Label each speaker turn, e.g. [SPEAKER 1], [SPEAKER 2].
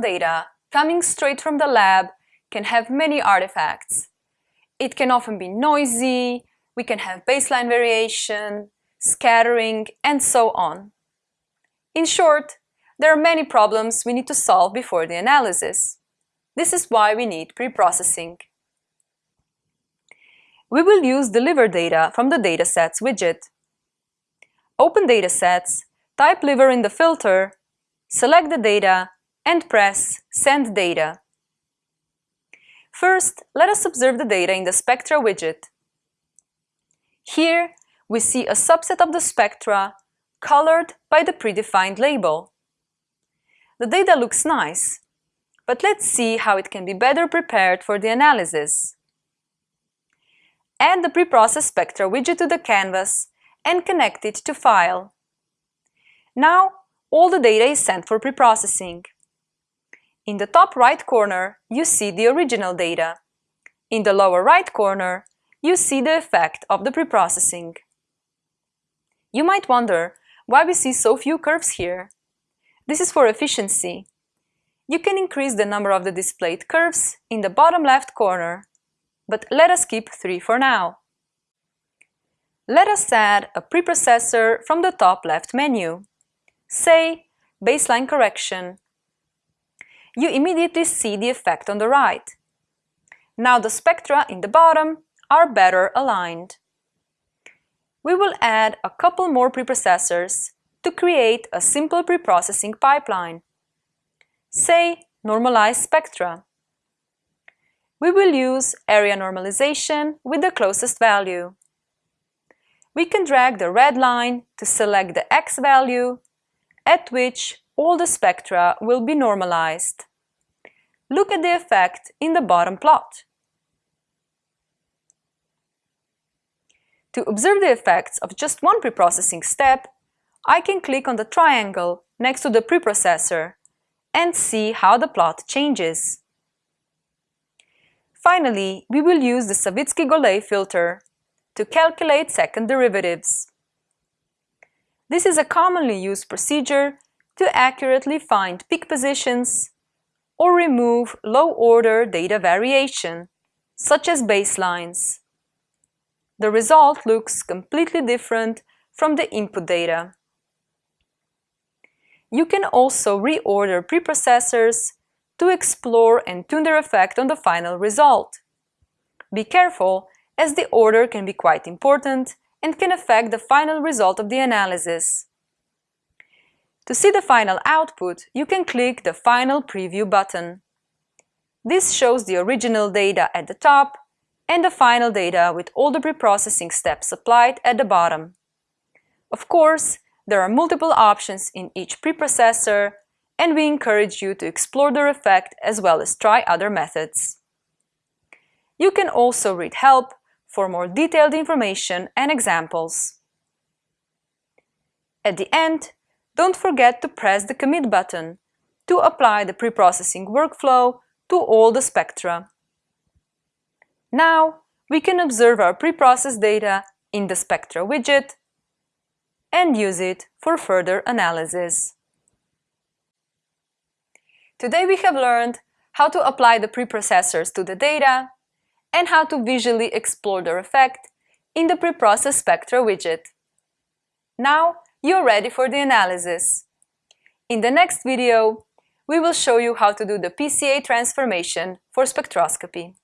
[SPEAKER 1] data coming straight from the lab can have many artifacts. It can often be noisy, we can have baseline variation, scattering, and so on. In short, there are many problems we need to solve before the analysis. This is why we need preprocessing. We will use deliver data from the datasets widget. Open datasets, type liver in the filter, select the data, and press Send Data. First, let us observe the data in the Spectra widget. Here, we see a subset of the spectra colored by the predefined label. The data looks nice, but let's see how it can be better prepared for the analysis. Add the preprocessed spectra widget to the canvas and connect it to File. Now, all the data is sent for preprocessing. In the top right corner, you see the original data. In the lower right corner, you see the effect of the preprocessing. You might wonder why we see so few curves here. This is for efficiency. You can increase the number of the displayed curves in the bottom left corner, but let us keep three for now. Let us add a preprocessor from the top left menu. Say, baseline correction. You immediately see the effect on the right. Now the spectra in the bottom are better aligned. We will add a couple more preprocessors to create a simple preprocessing pipeline. Say, normalize spectra. We will use area normalization with the closest value. We can drag the red line to select the x value at which all the spectra will be normalized. Look at the effect in the bottom plot. To observe the effects of just one preprocessing step, I can click on the triangle next to the preprocessor and see how the plot changes. Finally, we will use the Savitzky-Golay filter to calculate second derivatives. This is a commonly used procedure to accurately find peak positions or remove low-order data variation, such as baselines the result looks completely different from the input data. You can also reorder preprocessors to explore and tune their effect on the final result. Be careful, as the order can be quite important and can affect the final result of the analysis. To see the final output, you can click the Final Preview button. This shows the original data at the top and the final data with all the preprocessing steps applied at the bottom. Of course, there are multiple options in each preprocessor, and we encourage you to explore their effect as well as try other methods. You can also read help for more detailed information and examples. At the end, don't forget to press the Commit button to apply the preprocessing workflow to all the spectra. Now, we can observe our preprocessed data in the Spectra widget and use it for further analysis. Today we have learned how to apply the preprocessors to the data and how to visually explore their effect in the preprocessed Spectra widget. Now you're ready for the analysis. In the next video, we will show you how to do the PCA transformation for spectroscopy.